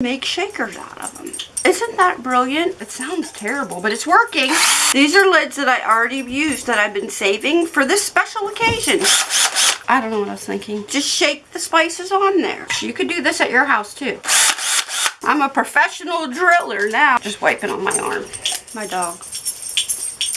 make shakers out of them. Isn't that brilliant? It sounds terrible, but it's working. These are lids that I already used that I've been saving for this special occasion. I don't know what I was thinking. Just shake the spices on there. You could do this at your house too. I'm a professional driller now. Just wiping on my arm. My dog.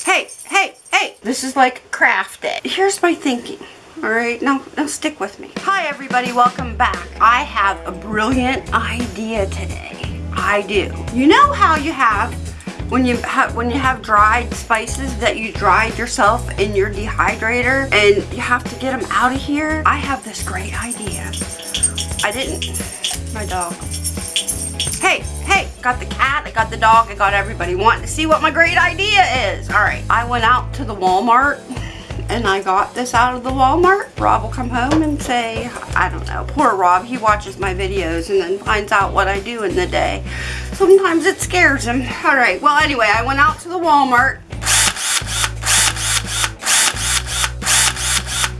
Hey, hey, hey. This is like craft day. Here's my thinking. All right, now, now stick with me. Hi everybody, welcome back. I have a brilliant idea today. I do. You know how you have when you have when you have dried spices that you dried yourself in your dehydrator and you have to get them out of here? I have this great idea. I didn't. My dog. Hey, hey, got the cat, I got the dog, I got everybody wanting to see what my great idea is. All right, I went out to the Walmart and I got this out of the Walmart. Rob will come home and say, I don't know, poor Rob, he watches my videos and then finds out what I do in the day. Sometimes it scares him. All right, well anyway, I went out to the Walmart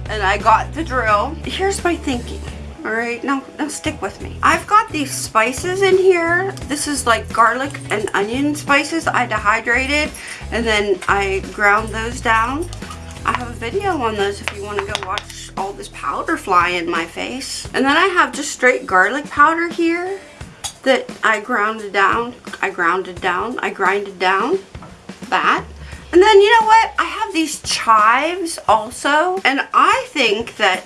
and I got the drill. Here's my thinking. All right, now, now stick with me. I've got these spices in here. This is like garlic and onion spices I dehydrated and then I ground those down. I have a video on those if you want to go watch all this powder fly in my face. And then I have just straight garlic powder here that I grounded down. I grounded down. I grinded down. That. And then you know what? I have these chives also. And I think that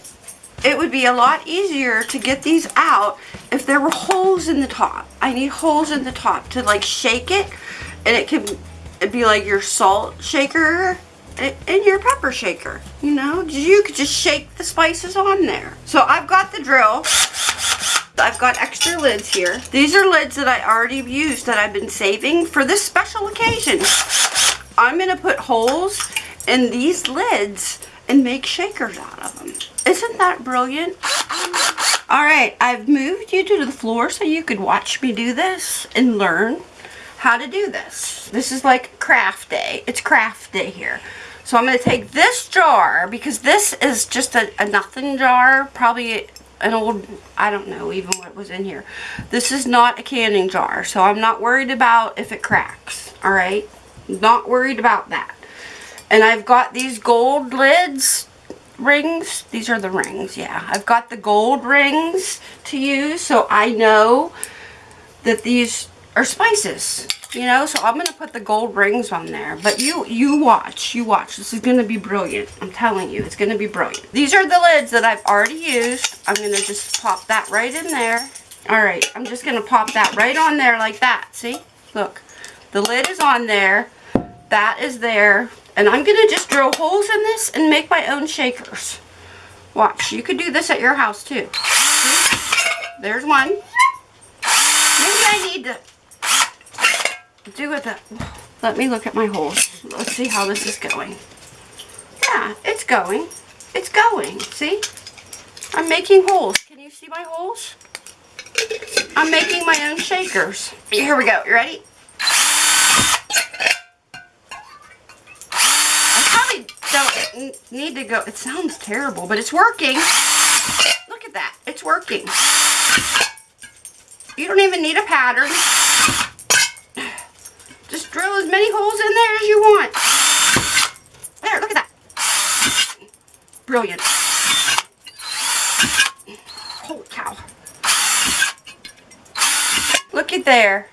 it would be a lot easier to get these out if there were holes in the top. I need holes in the top to like shake it and it can be like your salt shaker in your pepper shaker. You know, you could just shake the spices on there. So I've got the drill. I've got extra lids here. These are lids that I already used that I've been saving for this special occasion. I'm going to put holes in these lids and make shakers out of them. Isn't that brilliant? Alright, I've moved you to the floor so you could watch me do this and learn how to do this. This is like craft day. It's craft day here. So I'm going to take this jar, because this is just a, a nothing jar, probably an old, I don't know even what was in here. This is not a canning jar, so I'm not worried about if it cracks, alright? Not worried about that. And I've got these gold lids, rings. These are the rings, yeah. I've got the gold rings to use, so I know that these are spices you know? So i'm gonna put the gold rings on there. But you you watch you watch. This is gonna be brilliant. I'm telling you it's gonna be brilliant. These are the lids that i've already used. I'm gonna just pop that right in there. All right i'm just gonna pop that right on there like that. See? Look. The lid is on there. That is there. And i'm gonna just drill holes in this and make my own shakers. Watch you could do this at your house too. See? there's one. Maybe i need to do with it. Let me look at my holes. Let's see how this is going. Yeah, it's going. It's going. See? I'm making holes. Can you see my holes? I'm making my own shakers. Here we go. You ready? I probably don't need to go. It sounds terrible, but it's working. Look at that. It's working. You don't even need a pattern. Many holes in there as you want. There, look at that. Brilliant. Holy cow. Look at there.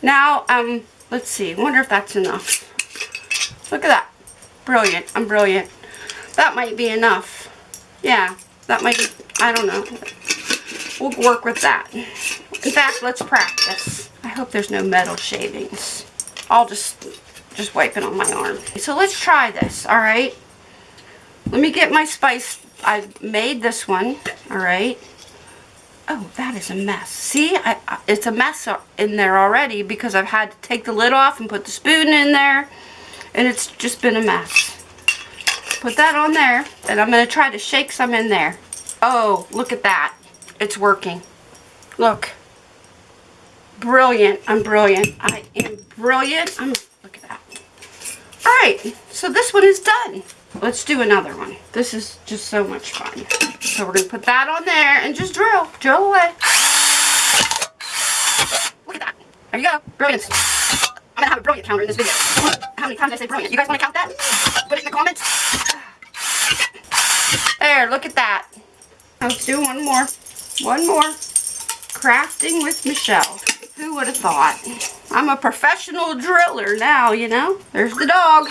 Now, um, let's see. wonder if that's enough. Look at that. Brilliant. I'm brilliant. That might be enough. Yeah, that might be, I don't know. We'll work with that. In fact, let's practice. I hope there's no metal shavings. I'll just, just wipe it on my arm. So let's try this, alright? Let me get my spice. I made this one, alright? Oh, that is a mess. See, I, I, it's a mess in there already because I've had to take the lid off and put the spoon in there. And it's just been a mess. Put that on there. And I'm going to try to shake some in there. Oh, look at that. It's working. Look brilliant. I'm brilliant. I am brilliant. I'm, look at that. Alright, so this one is done. Let's do another one. This is just so much fun. So we're going to put that on there and just drill. Drill away. Look at that. There you go. Brilliant. I'm gonna have a brilliant counter in this video. How many times I say brilliant? You guys wanna count that? Put it in the comments. There, look at that. Let's do one more. One more. Crafting with Michelle. Who would have thought? I'm a professional driller now, you know? There's the dog.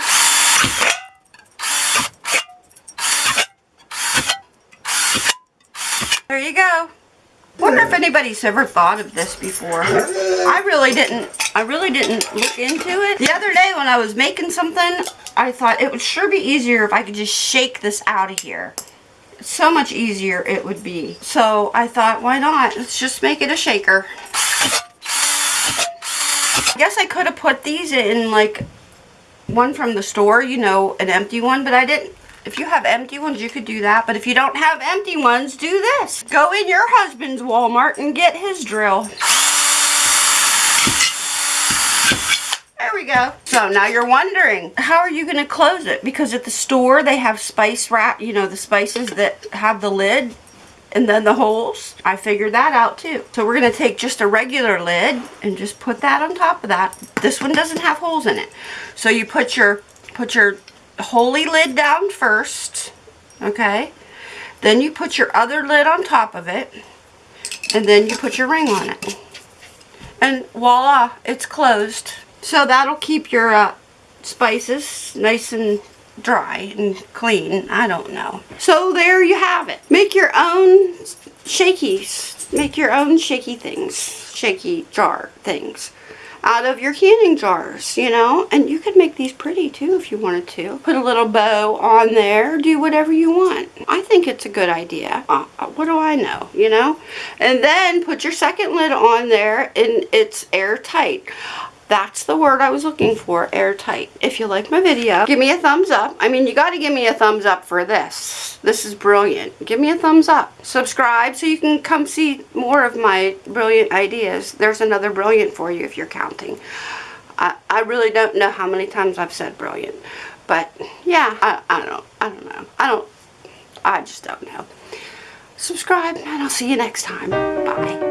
There you go. Wonder if anybody's ever thought of this before. I really didn't, I really didn't look into it. The other day when I was making something, I thought it would sure be easier if I could just shake this out of here. So much easier it would be. So I thought, why not? Let's just make it a shaker. I guess I could have put these in like one from the store, you know, an empty one, but I didn't. If you have empty ones, you could do that. But if you don't have empty ones, do this. Go in your husband's Walmart and get his drill. There we go. So now you're wondering, how are you going to close it? Because at the store, they have spice wrap, you know, the spices that have the lid and then the holes. I figured that out too. So we're going to take just a regular lid and just put that on top of that. This one doesn't have holes in it. So you put your, put your holy lid down first, okay? Then you put your other lid on top of it, and then you put your ring on it. And voila, it's closed. So that'll keep your uh, spices nice and dry and clean. I don't know. So there you have it. Make your own shakies. Make your own shaky things. Shaky jar things out of your canning jars, you know. And you could make these pretty too if you wanted to. Put a little bow on there. Do whatever you want. I think it's a good idea. Uh, uh, what do I know, you know? And then put your second lid on there and it's airtight. That's the word I was looking for, airtight. If you like my video, give me a thumbs up. I mean, you got to give me a thumbs up for this. This is brilliant. Give me a thumbs up. Subscribe so you can come see more of my brilliant ideas. There's another brilliant for you if you're counting. I, I really don't know how many times I've said brilliant. But, yeah, I, I don't know. I don't know. I don't, I just don't know. Subscribe, and I'll see you next time. Bye.